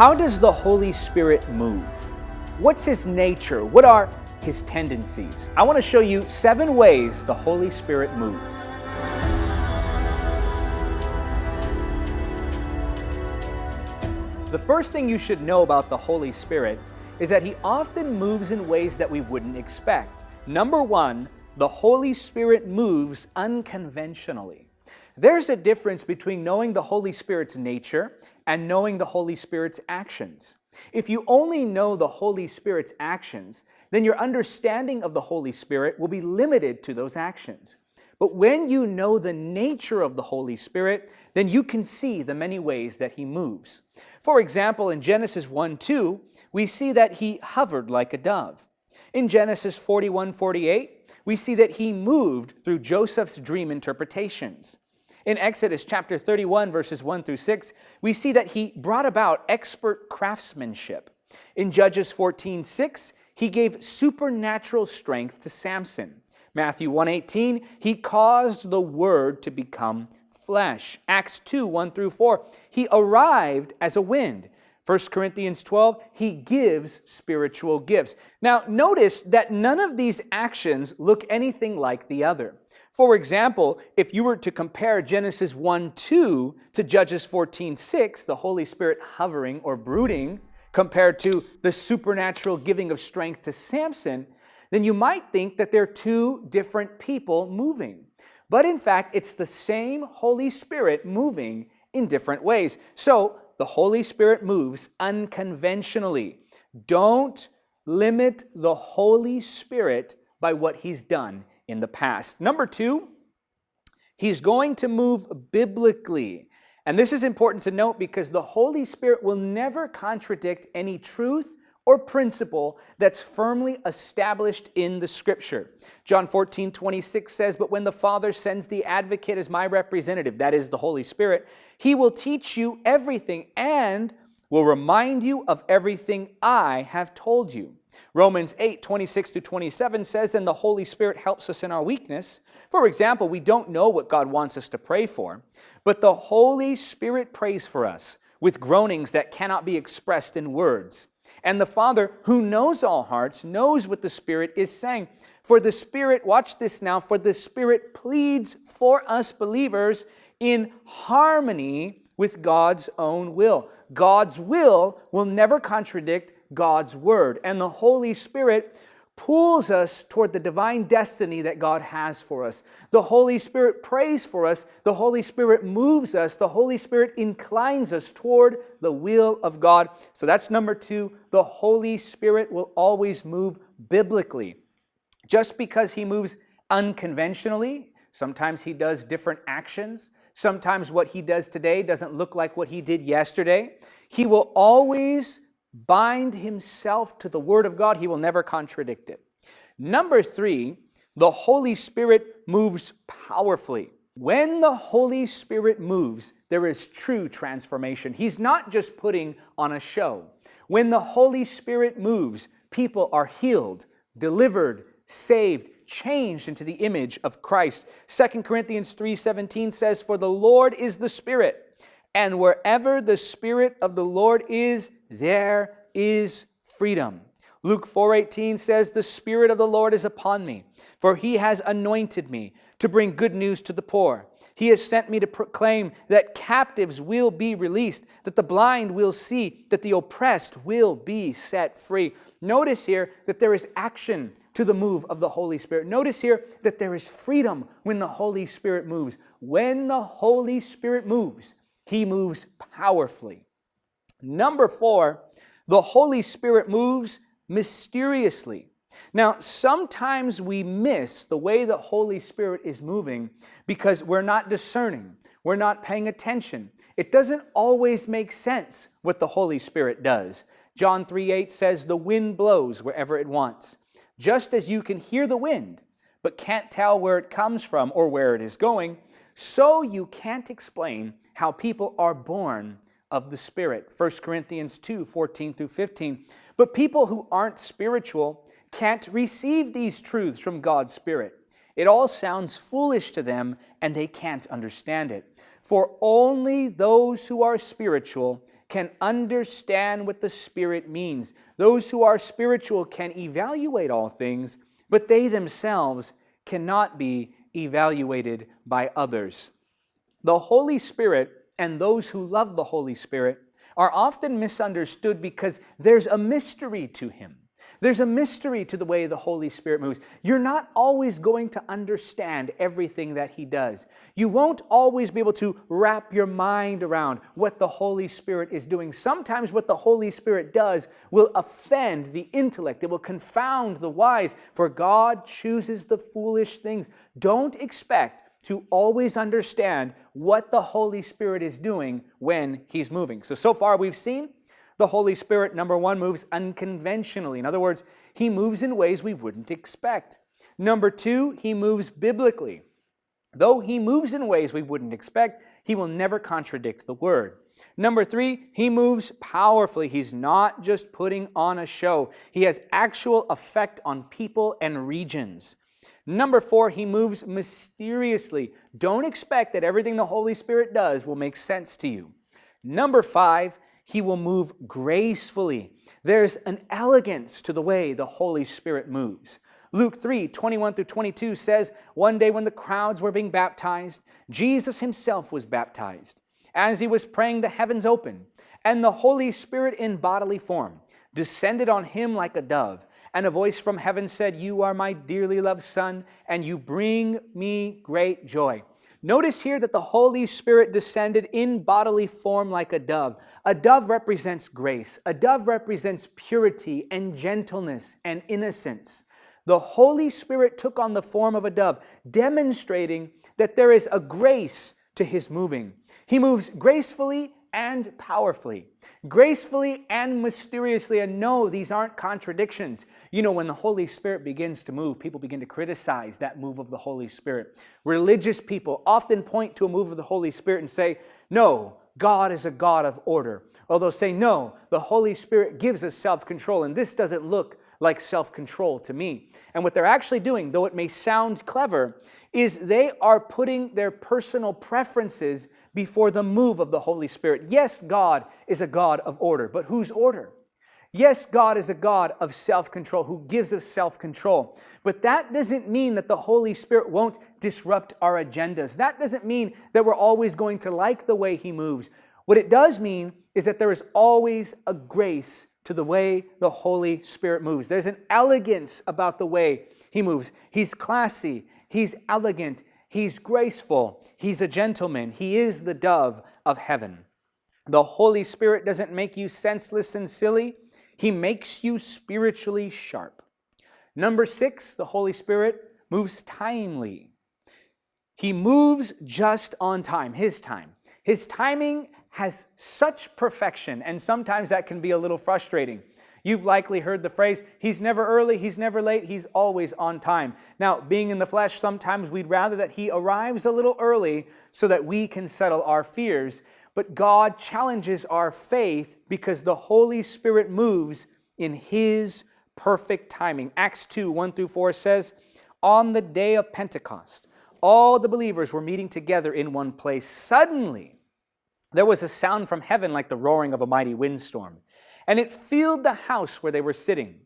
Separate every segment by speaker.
Speaker 1: How does the Holy Spirit move? What's his nature? What are his tendencies? I want to show you seven ways the Holy Spirit moves. The first thing you should know about the Holy Spirit is that he often moves in ways that we wouldn't expect. Number one, the Holy Spirit moves unconventionally. There's a difference between knowing the Holy Spirit's nature and knowing the Holy Spirit's actions. If you only know the Holy Spirit's actions, then your understanding of the Holy Spirit will be limited to those actions. But when you know the nature of the Holy Spirit, then you can see the many ways that He moves. For example, in Genesis 1 2, we see that He hovered like a dove. In Genesis 41 48, we see that He moved through Joseph's dream interpretations. In Exodus chapter 31, verses 1 through 6, we see that he brought about expert craftsmanship. In Judges 14, 6, he gave supernatural strength to Samson. Matthew 1:18, he caused the word to become flesh. Acts 2, 1 through 4, he arrived as a wind. 1 Corinthians 12, he gives spiritual gifts. Now, notice that none of these actions look anything like the other. For example, if you were to compare Genesis 1 2 to Judges 14 6, the Holy Spirit hovering or brooding, compared to the supernatural giving of strength to Samson, then you might think that they're two different people moving. But in fact, it's the same Holy Spirit moving in different ways. So the Holy Spirit moves unconventionally. Don't limit the Holy Spirit by what He's done in the past. Number two, he's going to move biblically. And this is important to note because the Holy Spirit will never contradict any truth or principle that's firmly established in the Scripture. John 14, 26 says, But when the Father sends the advocate as my representative, that is the Holy Spirit, he will teach you everything and will remind you of everything I have told you. Romans 8, 26 to 27 says, Then the Holy Spirit helps us in our weakness. For example, we don't know what God wants us to pray for, but the Holy Spirit prays for us with groanings that cannot be expressed in words. And the Father, who knows all hearts, knows what the Spirit is saying. For the Spirit, watch this now, for the Spirit pleads for us believers in harmony with God's own will. God's will will never contradict God's word. And the Holy Spirit pulls us toward the divine destiny that God has for us. The Holy Spirit prays for us. The Holy Spirit moves us. The Holy Spirit inclines us toward the will of God. So that's number two. The Holy Spirit will always move biblically. Just because he moves unconventionally, sometimes he does different actions. Sometimes what he does today doesn't look like what he did yesterday. He will always bind himself to the Word of God, he will never contradict it. Number three, the Holy Spirit moves powerfully. When the Holy Spirit moves, there is true transformation. He's not just putting on a show. When the Holy Spirit moves, people are healed, delivered, saved, changed into the image of Christ. 2 Corinthians 3:17 says, "For the Lord is the Spirit, and wherever the Spirit of the Lord is, there is freedom. Luke 4:18 says, "The Spirit of the Lord is upon me, for he has anointed me to bring good news to the poor. He has sent me to proclaim that captives will be released, that the blind will see, that the oppressed will be set free." Notice here that there is action to the move of the Holy Spirit. Notice here that there is freedom when the Holy Spirit moves. When the Holy Spirit moves, he moves powerfully. Number four, the Holy Spirit moves mysteriously. Now, sometimes we miss the way the Holy Spirit is moving because we're not discerning. We're not paying attention. It doesn't always make sense what the Holy Spirit does. John 3 8 says, The wind blows wherever it wants. Just as you can hear the wind, but can't tell where it comes from or where it is going, so you can't explain how people are born of the Spirit. 1 Corinthians 2, 14 through 15. But people who aren't spiritual can't receive these truths from God's Spirit. It all sounds foolish to them and they can't understand it. For only those who are spiritual can understand what the Spirit means. Those who are spiritual can evaluate all things, but they themselves cannot be evaluated by others. The Holy Spirit and those who love the Holy Spirit are often misunderstood because there's a mystery to Him. There's a mystery to the way the Holy Spirit moves. You're not always going to understand everything that He does. You won't always be able to wrap your mind around what the Holy Spirit is doing. Sometimes what the Holy Spirit does will offend the intellect. It will confound the wise, for God chooses the foolish things. Don't expect to always understand what the Holy Spirit is doing when He's moving. So, so far we've seen the Holy Spirit, number one, moves unconventionally. In other words, he moves in ways we wouldn't expect. Number two, he moves biblically. Though he moves in ways we wouldn't expect, he will never contradict the word. Number three, he moves powerfully. He's not just putting on a show. He has actual effect on people and regions. Number four, he moves mysteriously. Don't expect that everything the Holy Spirit does will make sense to you. Number five, he will move gracefully. There's an elegance to the way the Holy Spirit moves. Luke 3, 21 through 22 says, One day when the crowds were being baptized, Jesus himself was baptized. As he was praying, the heavens opened, and the Holy Spirit in bodily form descended on him like a dove. And a voice from heaven said, You are my dearly loved Son, and you bring me great joy. Notice here that the Holy Spirit descended in bodily form like a dove. A dove represents grace. A dove represents purity and gentleness and innocence. The Holy Spirit took on the form of a dove, demonstrating that there is a grace to his moving. He moves gracefully and powerfully, gracefully and mysteriously. And no, these aren't contradictions. You know, when the Holy Spirit begins to move, people begin to criticize that move of the Holy Spirit. Religious people often point to a move of the Holy Spirit and say, no, God is a God of order. Or they'll say, no, the Holy Spirit gives us self-control, and this doesn't look like self-control to me. And what they're actually doing, though it may sound clever, is they are putting their personal preferences before the move of the Holy Spirit. Yes, God is a God of order, but whose order? Yes, God is a God of self-control who gives us self-control. But that doesn't mean that the Holy Spirit won't disrupt our agendas. That doesn't mean that we're always going to like the way He moves. What it does mean is that there is always a grace to the way the Holy Spirit moves. There's an elegance about the way He moves. He's classy. He's elegant. He's graceful. He's a gentleman. He is the dove of heaven. The Holy Spirit doesn't make you senseless and silly. He makes you spiritually sharp. Number six, the Holy Spirit moves timely. He moves just on time, his time. His timing has such perfection, and sometimes that can be a little frustrating. You've likely heard the phrase, he's never early, he's never late, he's always on time. Now, being in the flesh, sometimes we'd rather that he arrives a little early so that we can settle our fears. But God challenges our faith because the Holy Spirit moves in his perfect timing. Acts 2, 1 through 4 says, On the day of Pentecost, all the believers were meeting together in one place. Suddenly, there was a sound from heaven like the roaring of a mighty windstorm and it filled the house where they were sitting.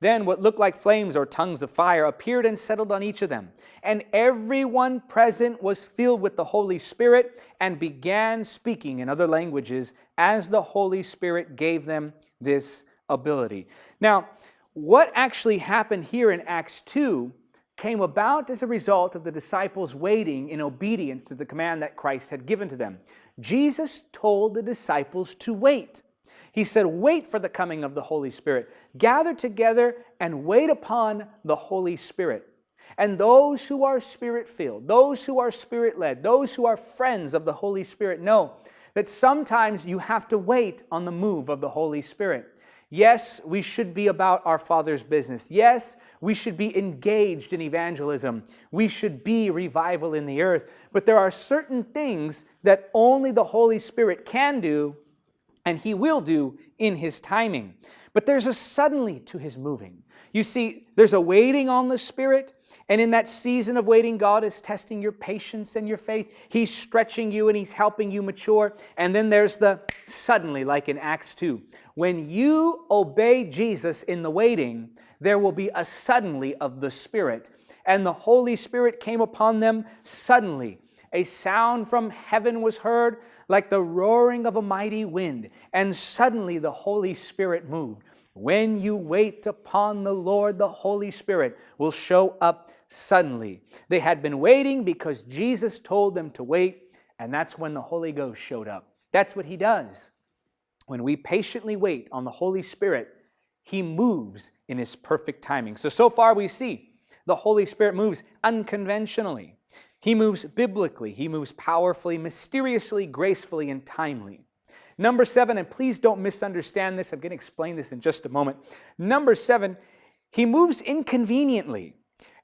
Speaker 1: Then what looked like flames or tongues of fire appeared and settled on each of them. And everyone present was filled with the Holy Spirit and began speaking in other languages as the Holy Spirit gave them this ability. Now, what actually happened here in Acts 2 came about as a result of the disciples waiting in obedience to the command that Christ had given to them. Jesus told the disciples to wait. He said, wait for the coming of the Holy Spirit. Gather together and wait upon the Holy Spirit. And those who are spirit-filled, those who are spirit-led, those who are friends of the Holy Spirit know that sometimes you have to wait on the move of the Holy Spirit. Yes, we should be about our Father's business. Yes, we should be engaged in evangelism. We should be revival in the earth. But there are certain things that only the Holy Spirit can do and he will do in his timing. But there's a suddenly to his moving. You see, there's a waiting on the Spirit, and in that season of waiting, God is testing your patience and your faith. He's stretching you and He's helping you mature. And then there's the suddenly, like in Acts 2. When you obey Jesus in the waiting, there will be a suddenly of the Spirit. And the Holy Spirit came upon them suddenly. A sound from heaven was heard like the roaring of a mighty wind, and suddenly the Holy Spirit moved. When you wait upon the Lord, the Holy Spirit will show up suddenly. They had been waiting because Jesus told them to wait, and that's when the Holy Ghost showed up. That's what He does. When we patiently wait on the Holy Spirit, He moves in His perfect timing. So, so far we see the Holy Spirit moves unconventionally. He moves biblically. He moves powerfully, mysteriously, gracefully, and timely. Number seven, and please don't misunderstand this, I'm going to explain this in just a moment. Number seven, he moves inconveniently.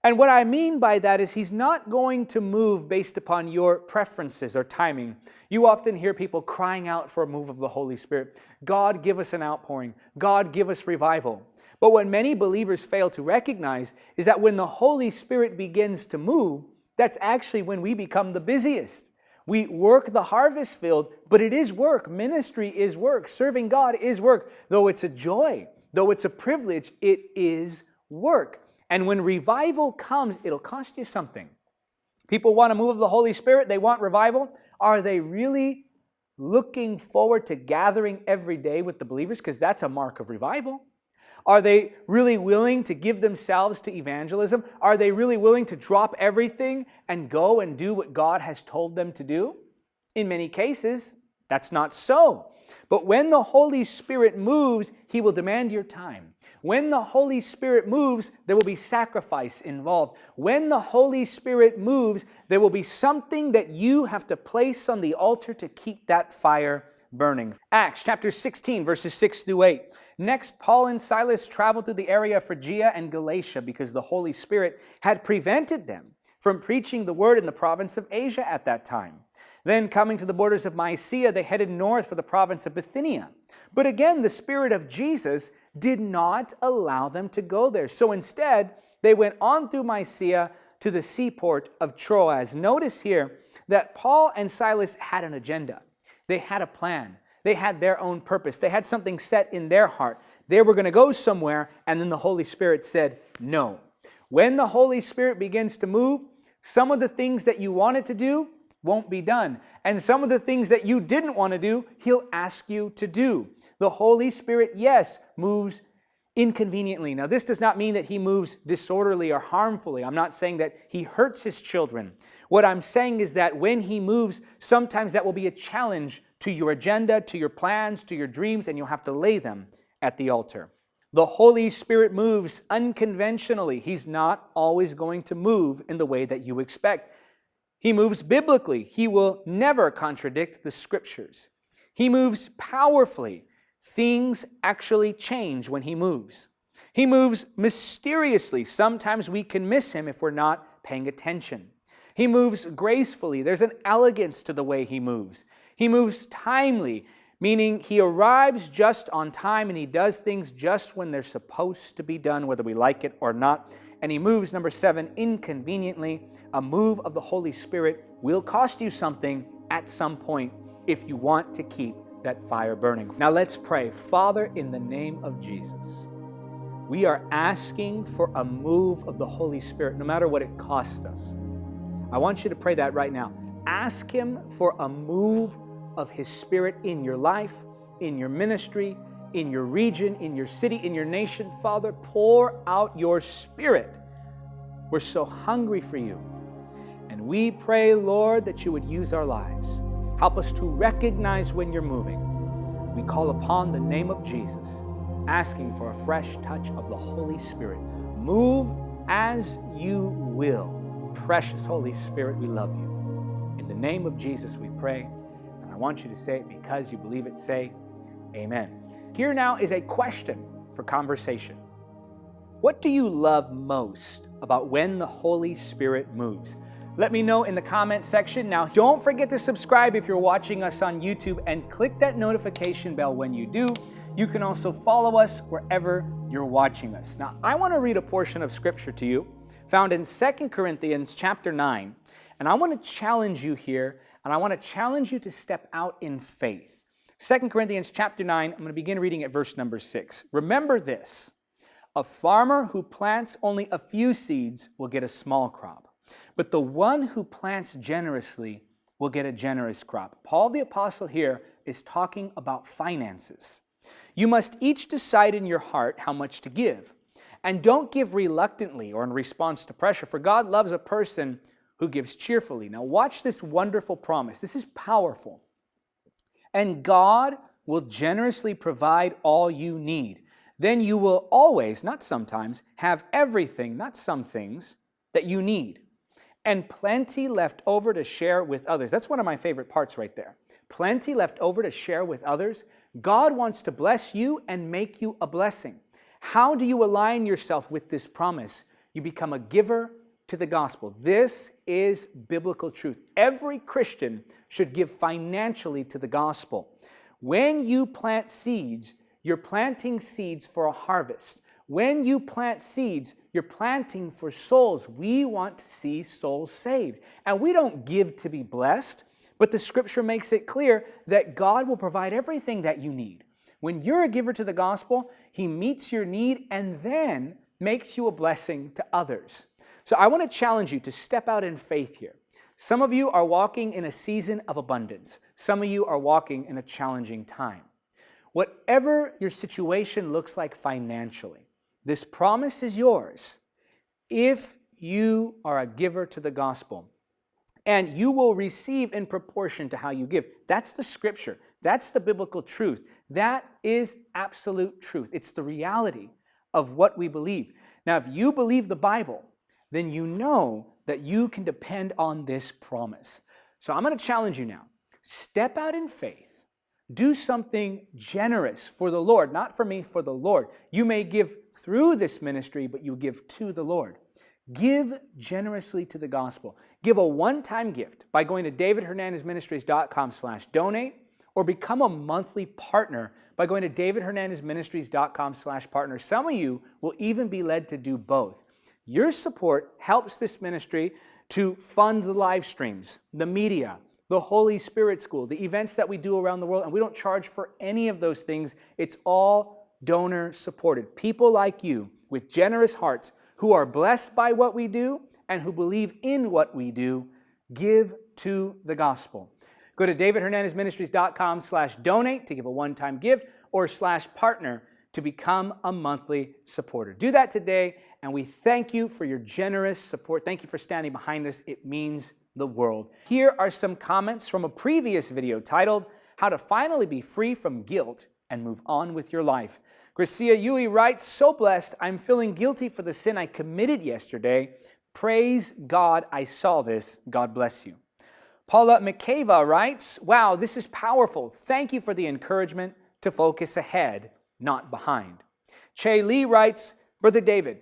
Speaker 1: And what I mean by that is he's not going to move based upon your preferences or timing. You often hear people crying out for a move of the Holy Spirit. God, give us an outpouring. God, give us revival. But what many believers fail to recognize is that when the Holy Spirit begins to move, that's actually when we become the busiest. We work the harvest field, but it is work. Ministry is work. Serving God is work. Though it's a joy, though it's a privilege, it is work. And when revival comes, it'll cost you something. People want to move of the Holy Spirit, they want revival. Are they really looking forward to gathering every day with the believers? Because that's a mark of revival. Are they really willing to give themselves to evangelism? Are they really willing to drop everything and go and do what God has told them to do? In many cases, that's not so. But when the Holy Spirit moves, He will demand your time. When the Holy Spirit moves, there will be sacrifice involved. When the Holy Spirit moves, there will be something that you have to place on the altar to keep that fire burning. Acts chapter 16, verses 6 through 8. Next, Paul and Silas traveled to the area of Phrygia and Galatia because the Holy Spirit had prevented them from preaching the word in the province of Asia at that time. Then, coming to the borders of Mysia, they headed north for the province of Bithynia. But again, the Spirit of Jesus did not allow them to go there. So instead, they went on through Mysia to the seaport of Troas. Notice here that Paul and Silas had an agenda, they had a plan. They had their own purpose. They had something set in their heart. They were going to go somewhere, and then the Holy Spirit said, No. When the Holy Spirit begins to move, some of the things that you wanted to do won't be done. And some of the things that you didn't want to do, He'll ask you to do. The Holy Spirit, yes, moves inconveniently. Now, this does not mean that He moves disorderly or harmfully. I'm not saying that He hurts His children. What I'm saying is that when He moves, sometimes that will be a challenge to your agenda, to your plans, to your dreams, and you'll have to lay them at the altar. The Holy Spirit moves unconventionally. He's not always going to move in the way that you expect. He moves biblically. He will never contradict the scriptures. He moves powerfully. Things actually change when he moves. He moves mysteriously. Sometimes we can miss him if we're not paying attention. He moves gracefully. There's an elegance to the way he moves. He moves timely, meaning he arrives just on time and he does things just when they're supposed to be done, whether we like it or not. And he moves, number seven, inconveniently. A move of the Holy Spirit will cost you something at some point if you want to keep that fire burning. Now let's pray. Father, in the name of Jesus, we are asking for a move of the Holy Spirit, no matter what it costs us. I want you to pray that right now. Ask Him for a move of His Spirit in your life, in your ministry, in your region, in your city, in your nation. Father, pour out your Spirit. We're so hungry for you. And we pray, Lord, that you would use our lives. Help us to recognize when you're moving. We call upon the name of Jesus, asking for a fresh touch of the Holy Spirit. Move as you will. Precious Holy Spirit, we love you. In the name of Jesus, we pray. And I want you to say it because you believe it. Say, Amen. Here now is a question for conversation. What do you love most about when the Holy Spirit moves? Let me know in the comment section. Now, don't forget to subscribe if you're watching us on YouTube and click that notification bell when you do. You can also follow us wherever you're watching us. Now, I want to read a portion of scripture to you found in 2 Corinthians chapter 9, and I want to challenge you here, and I want to challenge you to step out in faith. 2 Corinthians chapter 9, I'm going to begin reading at verse number 6. Remember this, a farmer who plants only a few seeds will get a small crop, but the one who plants generously will get a generous crop. Paul the apostle here is talking about finances. You must each decide in your heart how much to give. And don't give reluctantly or in response to pressure, for God loves a person who gives cheerfully. Now watch this wonderful promise. This is powerful. And God will generously provide all you need then you will always, not sometimes, have everything, not some things, that you need, and plenty left over to share with others. That's one of my favorite parts right there. Plenty left over to share with others. God wants to bless you and make you a blessing. How do you align yourself with this promise? You become a giver to the gospel. This is biblical truth. Every Christian should give financially to the gospel. When you plant seeds, you're planting seeds for a harvest. When you plant seeds, you're planting for souls. We want to see souls saved. And we don't give to be blessed, but the scripture makes it clear that God will provide everything that you need. When you're a giver to the gospel, He meets your need and then makes you a blessing to others. So I want to challenge you to step out in faith here. Some of you are walking in a season of abundance. Some of you are walking in a challenging time. Whatever your situation looks like financially, this promise is yours if you are a giver to the gospel. And you will receive in proportion to how you give. That's the scripture. That's the biblical truth. That is absolute truth. It's the reality of what we believe. Now, if you believe the Bible, then you know that you can depend on this promise. So I'm going to challenge you now. Step out in faith do something generous for the Lord, not for me, for the Lord. You may give through this ministry, but you give to the Lord. Give generously to the gospel. Give a one-time gift by going to davidhernandezministries.com slash donate or become a monthly partner by going to davidhernandezministries.com slash partner. Some of you will even be led to do both. Your support helps this ministry to fund the live streams, the media, the Holy Spirit School, the events that we do around the world, and we don't charge for any of those things. It's all donor supported. People like you with generous hearts who are blessed by what we do and who believe in what we do give to the gospel. Go to davidhernandezministries.com slash donate to give a one-time gift or slash partner to become a monthly supporter. Do that today, and we thank you for your generous support. Thank you for standing behind us. It means the world. Here are some comments from a previous video titled, How to Finally Be Free from Guilt and Move On with Your Life. Gracia Yui writes, So blessed, I'm feeling guilty for the sin I committed yesterday. Praise God I saw this. God bless you. Paula McCava writes, Wow, this is powerful. Thank you for the encouragement to focus ahead, not behind. Che Lee writes, Brother David,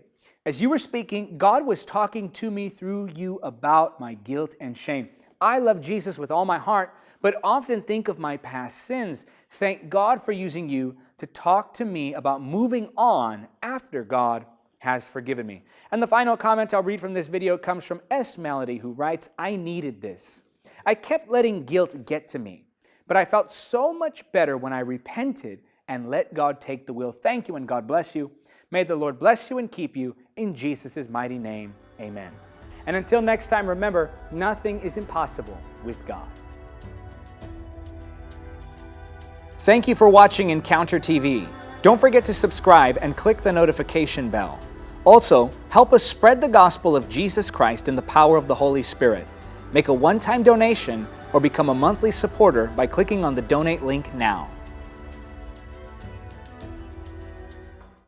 Speaker 1: as you were speaking, God was talking to me through you about my guilt and shame. I love Jesus with all my heart, but often think of my past sins. Thank God for using you to talk to me about moving on after God has forgiven me. And the final comment I'll read from this video comes from S. Melody, who writes, I needed this. I kept letting guilt get to me, but I felt so much better when I repented and let God take the wheel. Thank you and God bless you. May the Lord bless you and keep you in Jesus' mighty name. Amen. And until next time, remember, nothing is impossible with God. Thank you for watching Encounter TV. Don't forget to subscribe and click the notification bell. Also, help us spread the gospel of Jesus Christ in the power of the Holy Spirit. Make a one-time donation or become a monthly supporter by clicking on the donate link now.